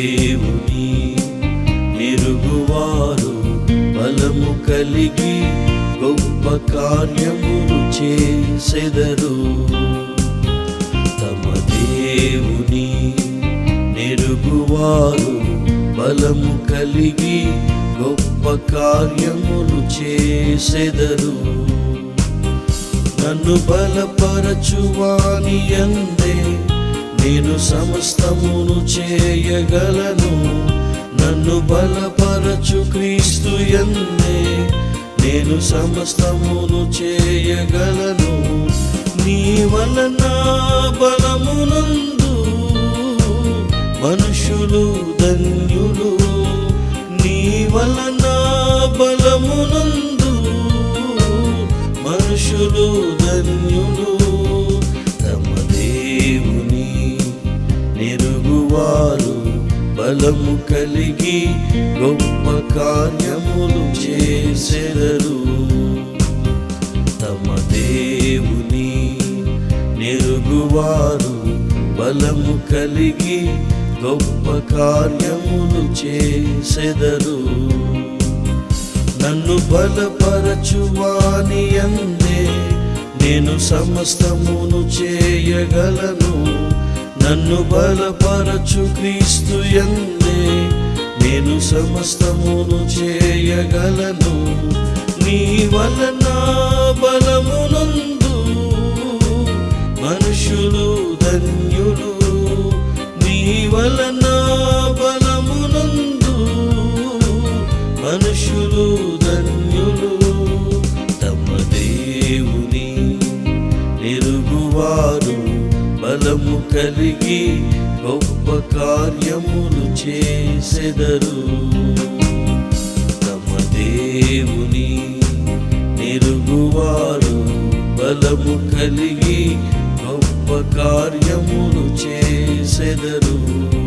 దేవుని మెరుగువారు బలము కలిగి గొప్ప కార్యము చేసెదరు. తమ దేవుని మెరుగువారు బలము కలిగి గొప్ప కార్యములు చేసెదరు. నన్ను బలపరచువాని అందే సమస్తమును చేయగలను. నన్ను బలపరచు క్రీస్తు ఎందే నేను సమస్తమును చేయగలను. నీ వలన బలమునందు మనుషులు వారు బలము కలిగి గొప్ప కార్యములు చేసెదరు. తమ దేవుని నెరుగువారు బలము కలిగి గొప్ప కార్యములు చేసెదరు. నన్ను బలపరచువాని అందే నేను సమస్తమును చేయగలను. నన్ను బలపరచు క్రీస్తు ఎందే నేను సమస్తమును చేయగలను. నీ వలన బలమునందు మనుషులు ధన్యులు. నీ వలన బలమునందు మనుషులు ధన్యులు. తమ దేవుని నిరుగువారు బలము కలిగి గొప్ప కార్యములు చేసెదరు. తమ దేవుని నిరుగువారు బలము కలిగి గొప్ప కార్యములు చేసెదరు.